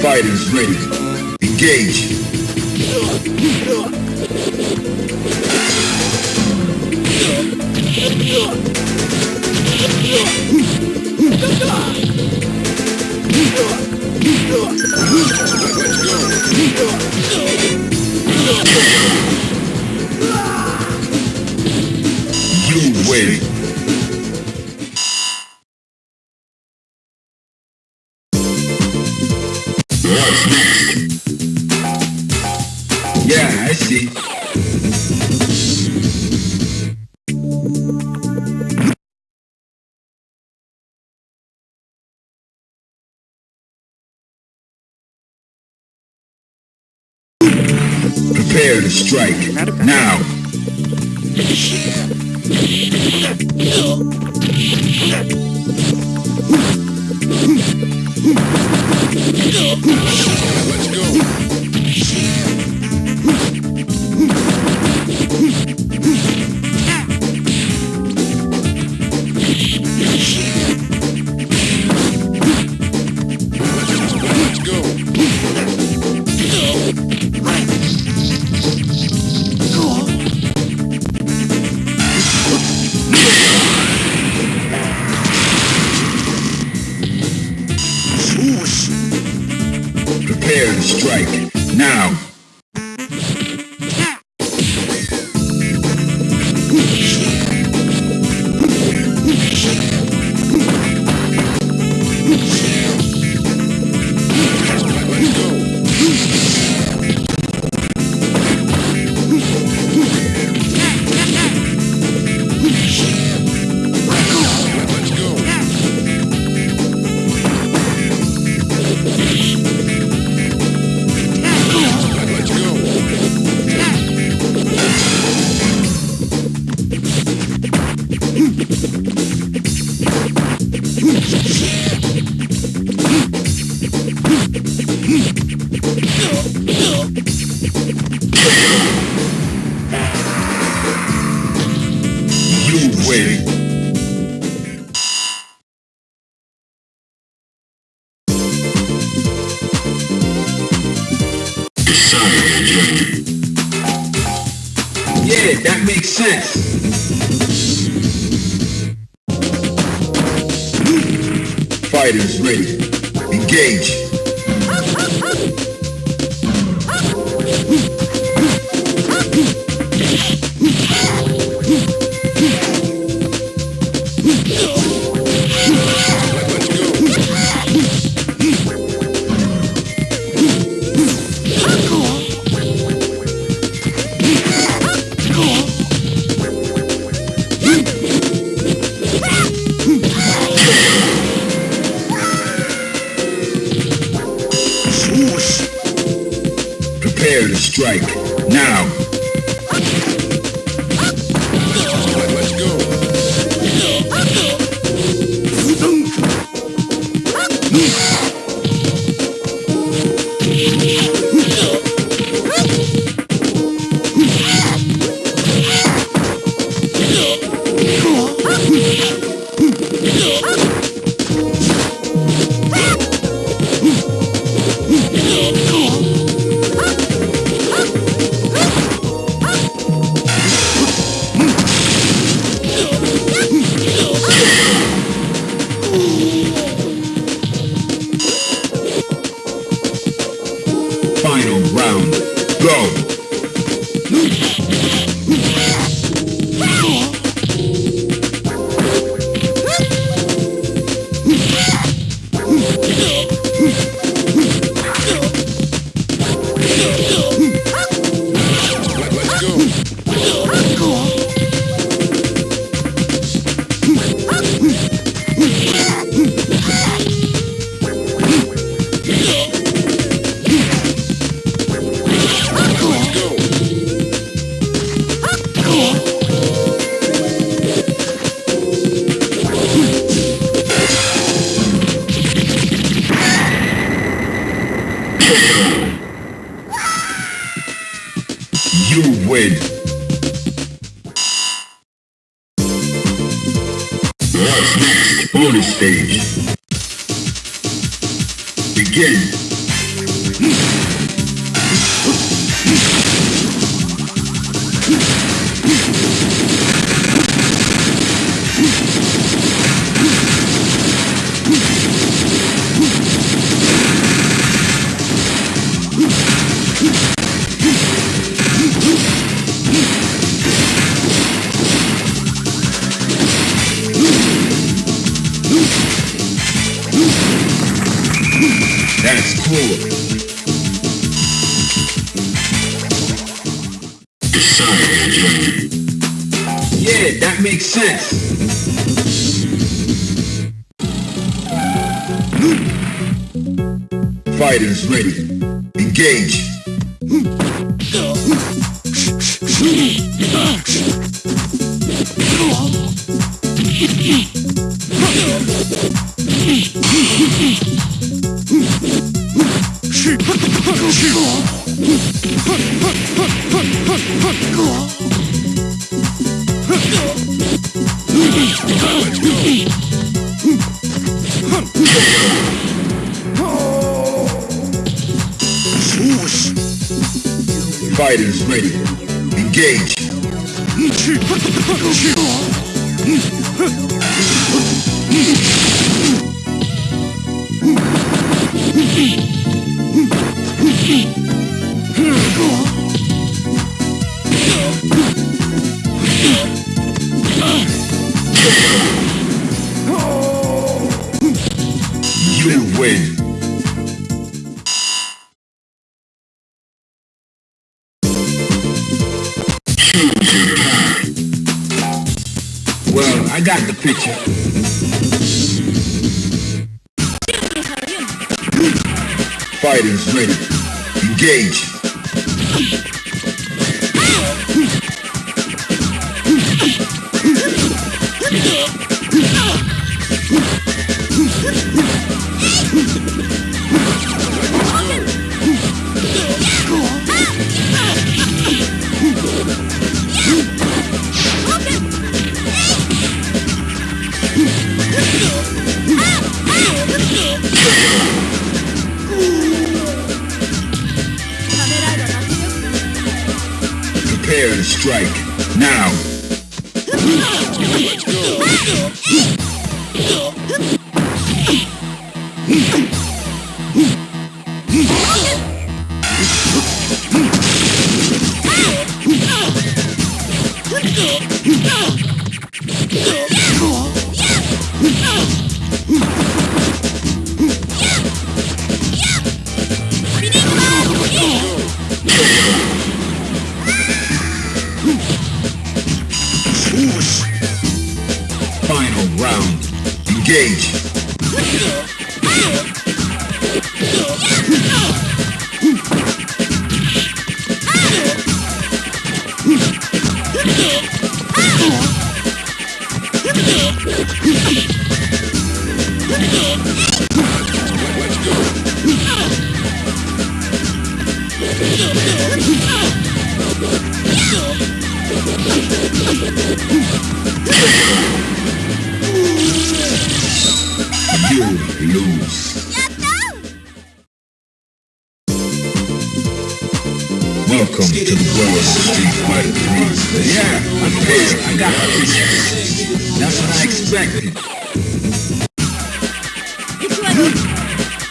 Fighters, ready. Engage. You win. Now! Next bonus stage. Begin. Fighters ready. Engage. Prepare to strike. Now! Let's go!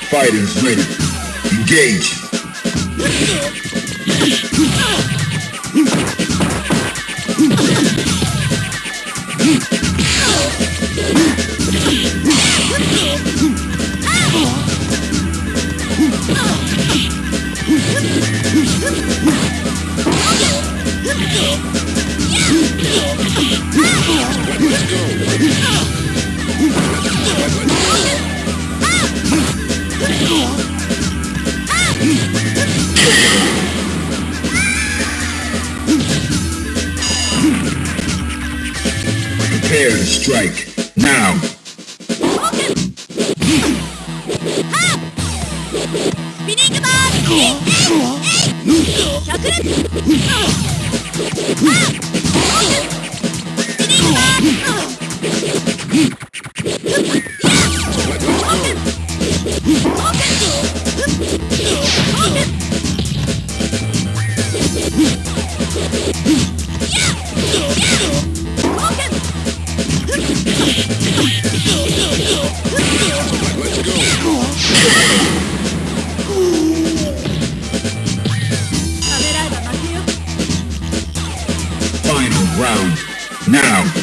Fighters ready. Engage. Let's go. strike now. Round. Now.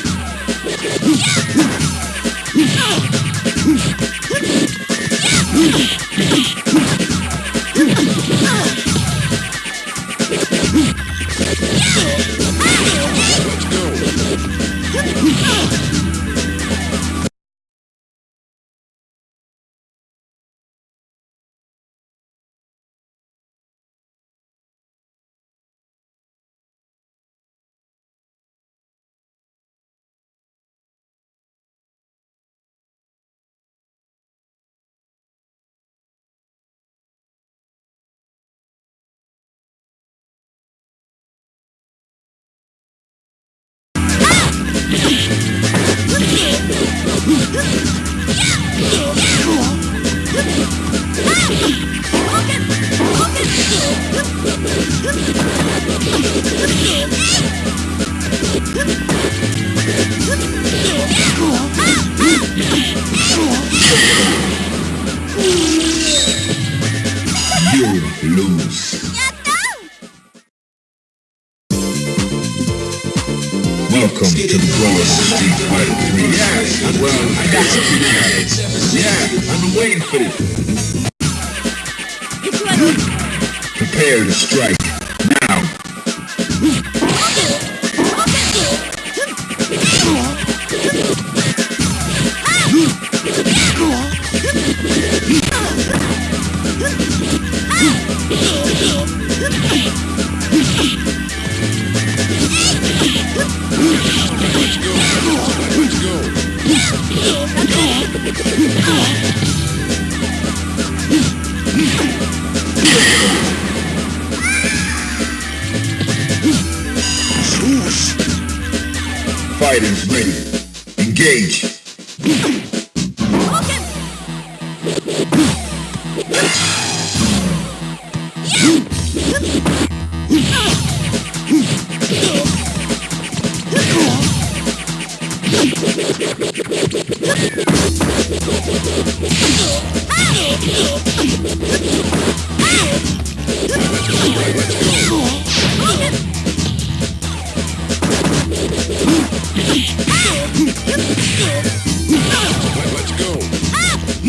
Welcome to the World Street Fighter 3. Yeah, well, I got guys. Yeah, I've been waiting for this. Prepare to strike.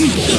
Yeah.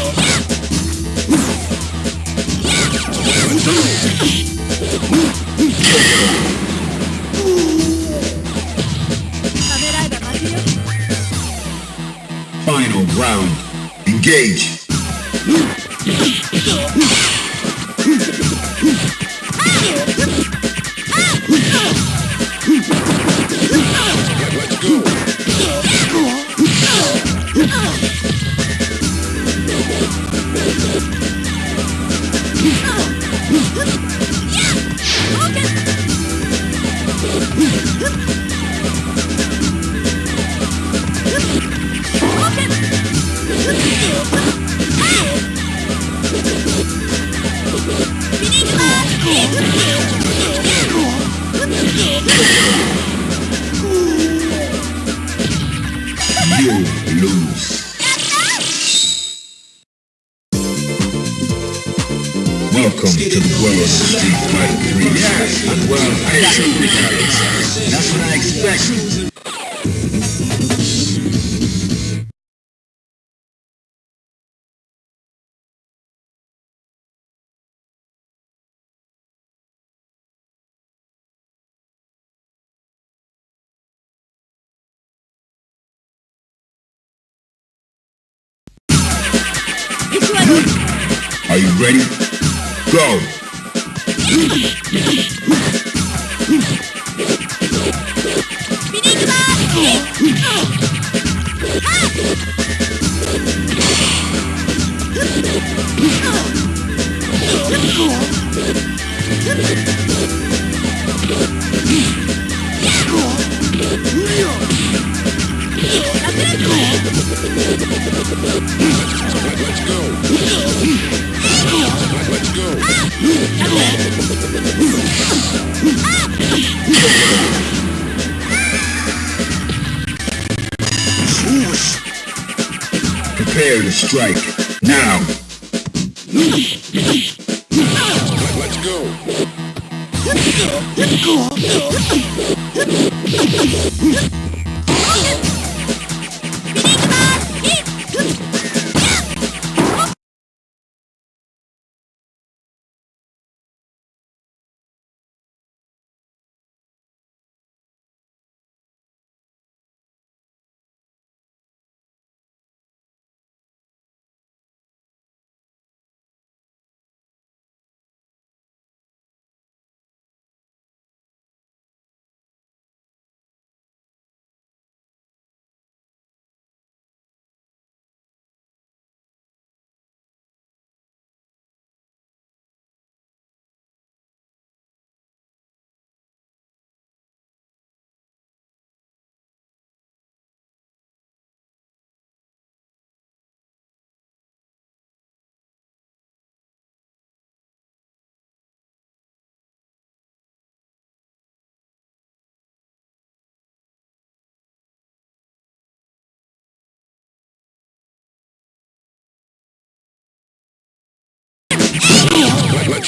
Are you ready? Go! Let's go. Let's go. Let's go. Prepare to strike. Now. Let's go. Let's go.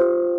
You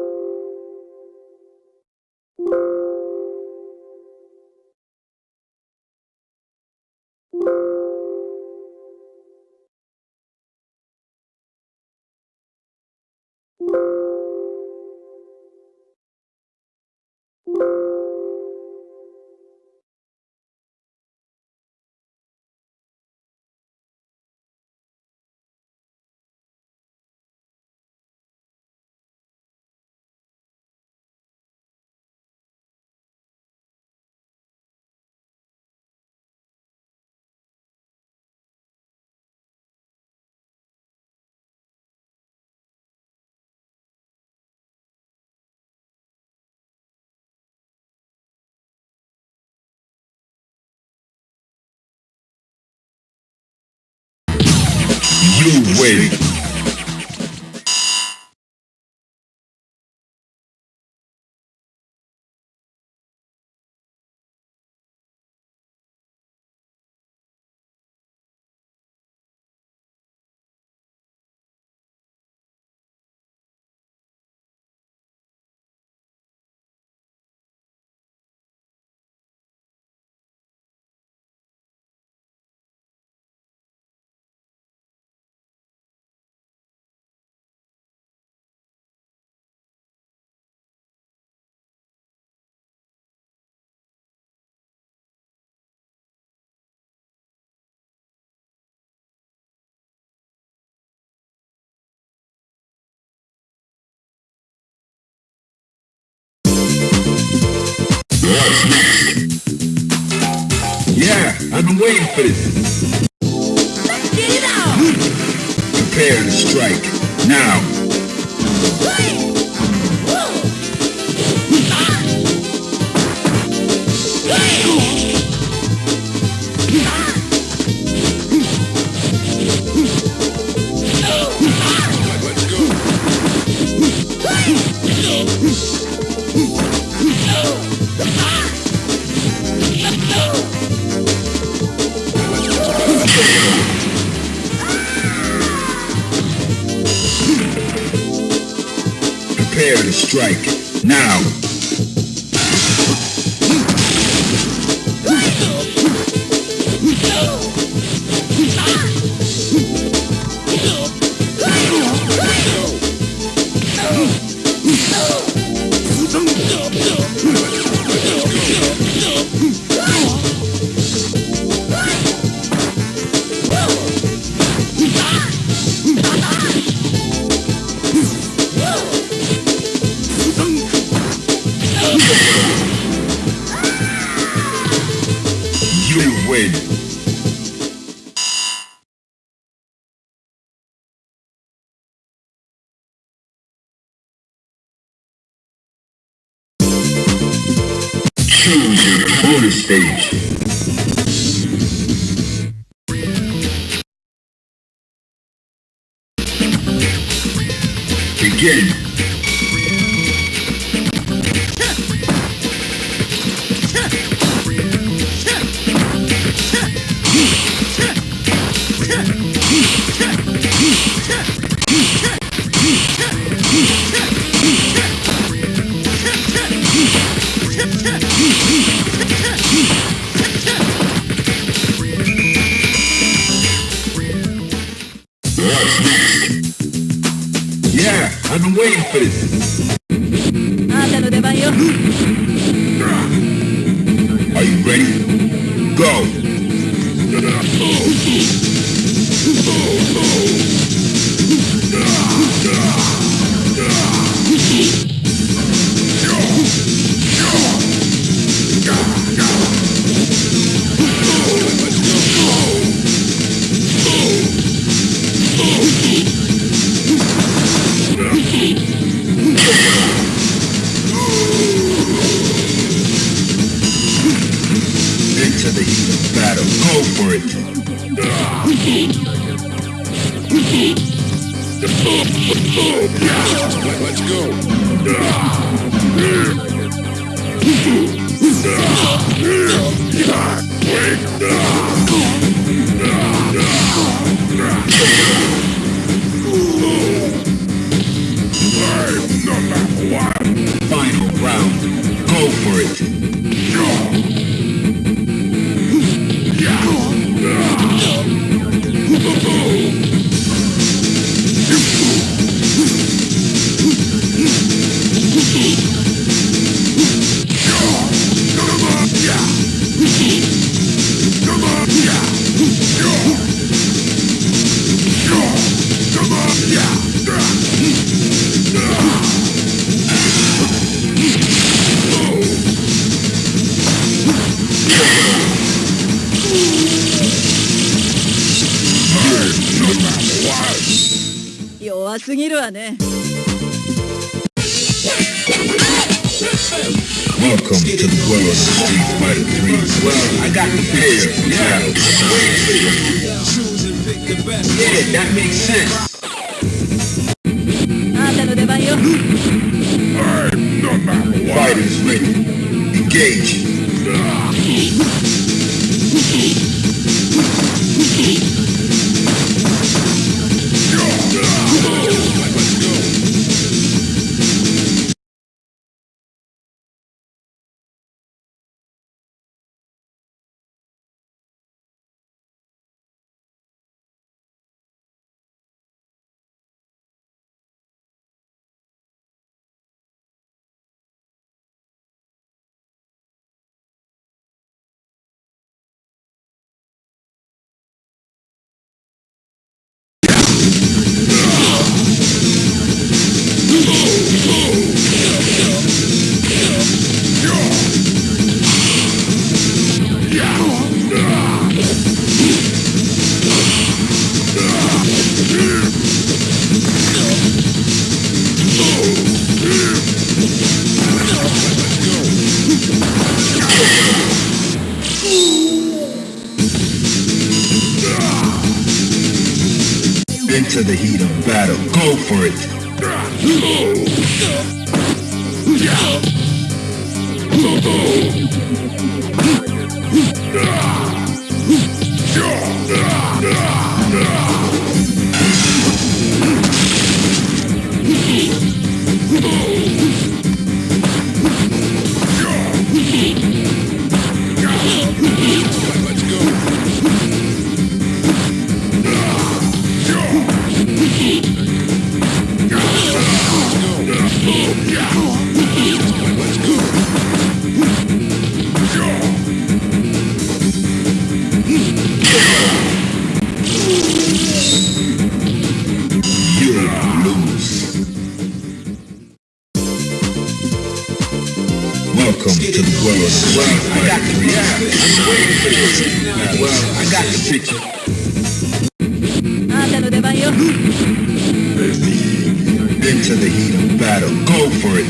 win. What's next? Yeah, I've been waiting for this. Get it out! Prepare to strike. Now. Let's Prepare I've been waiting for this. Are you ready? Well, I got the pair. Yeah. Yeah, that makes sense. for it. I got the picture. I'm for. Well, I got the picture. Into the heat of battle. Go for it.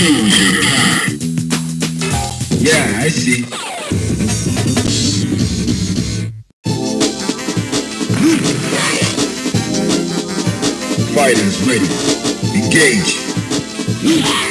Choose your path. Yeah, I see. Fighters ready. Engage.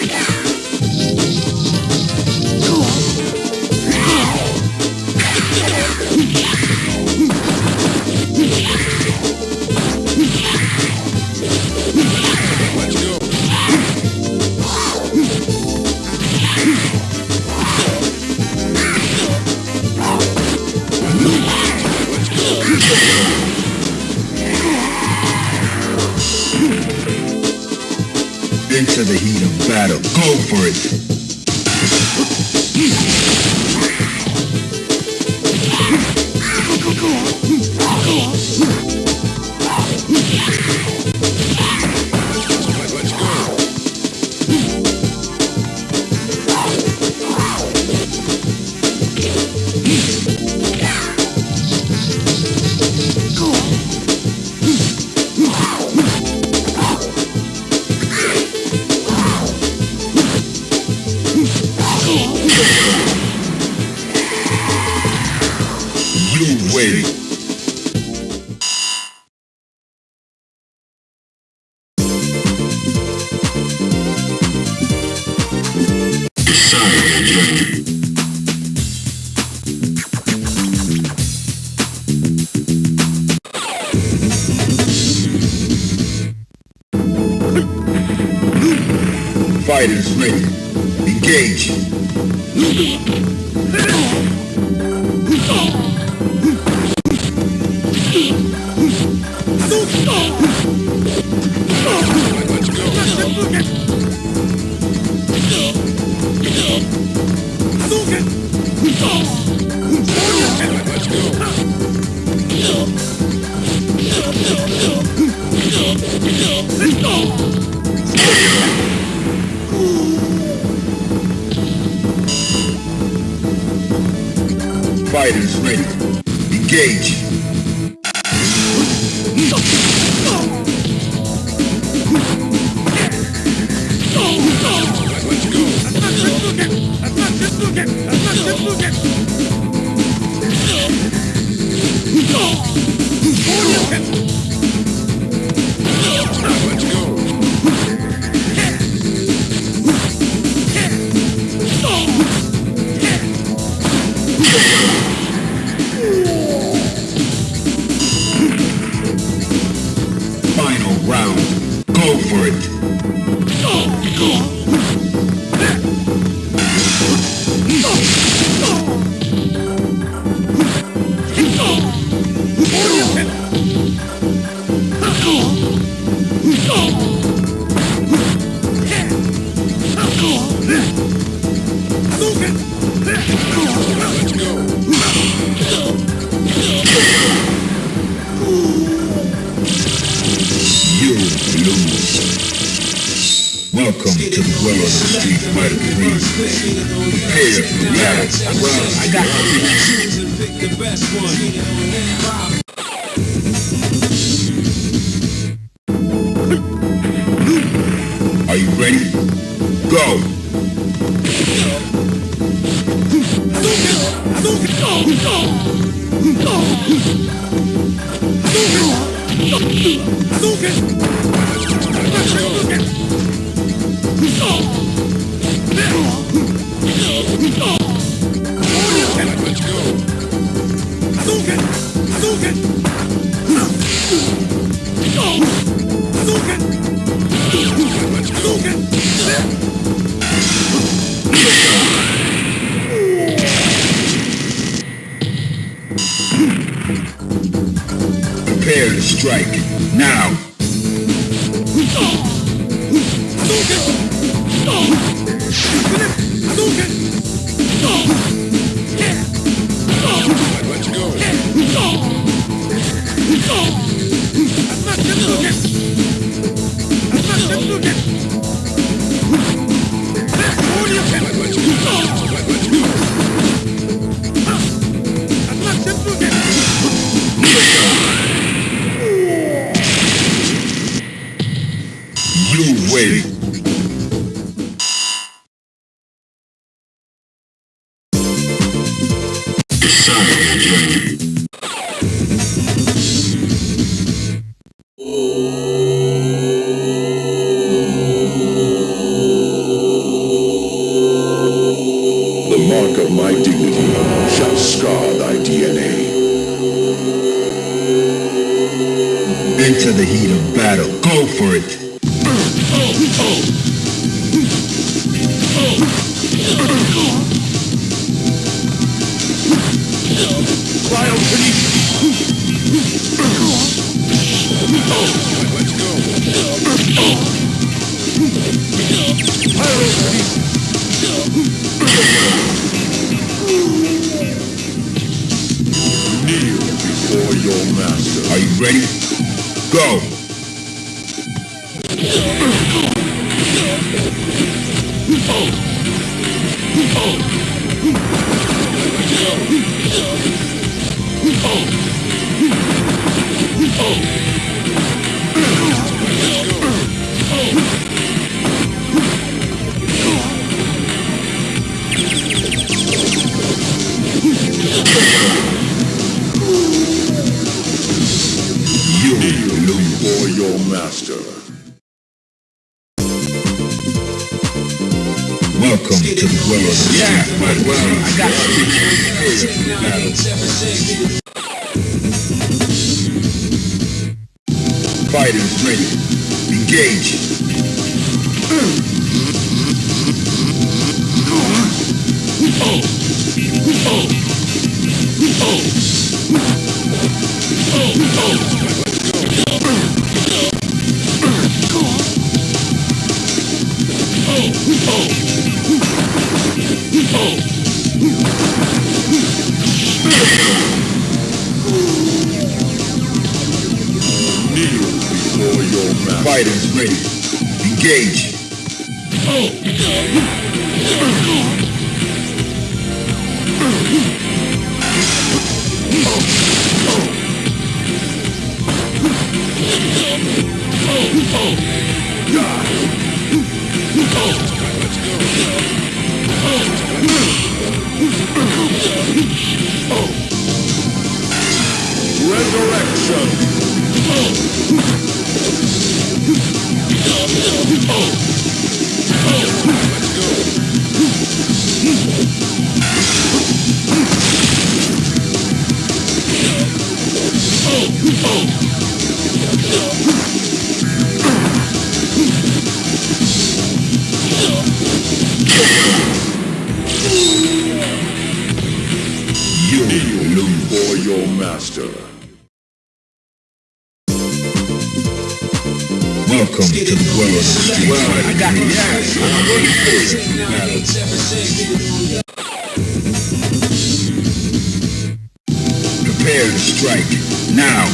The heat Ready. Engage. Kneel Fighters ready. Engage. Resurrection. Master. Welcome to the world of street it. Prepare to strike. Now.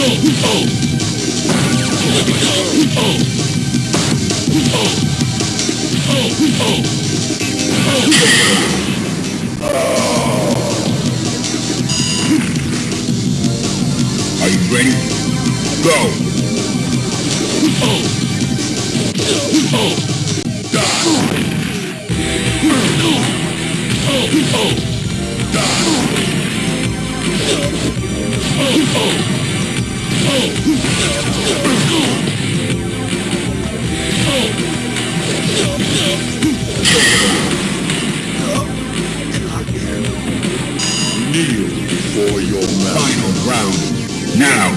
Are you ready? Go. Your master. Final round. Now.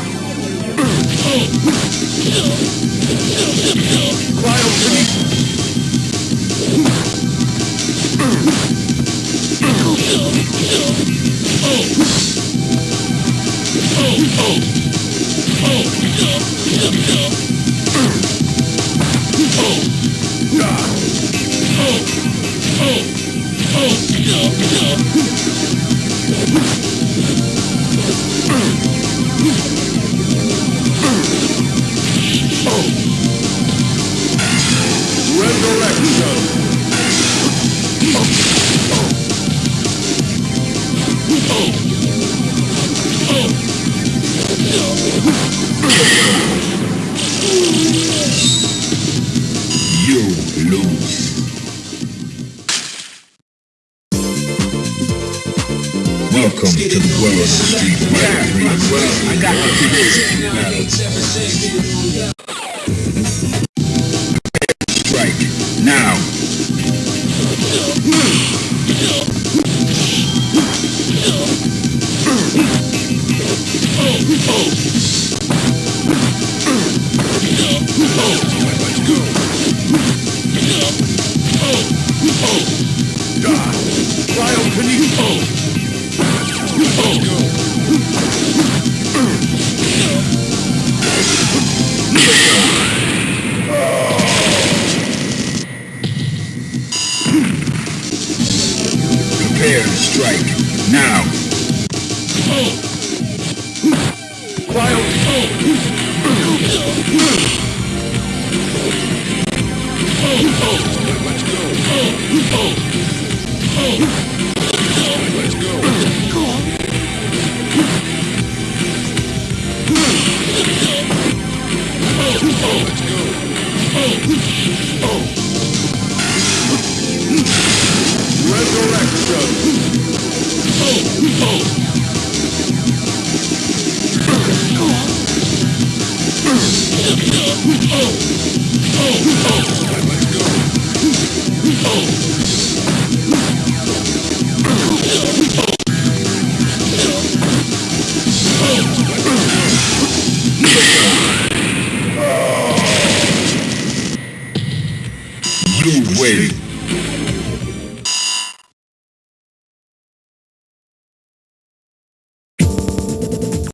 Trial can you hold? You hold.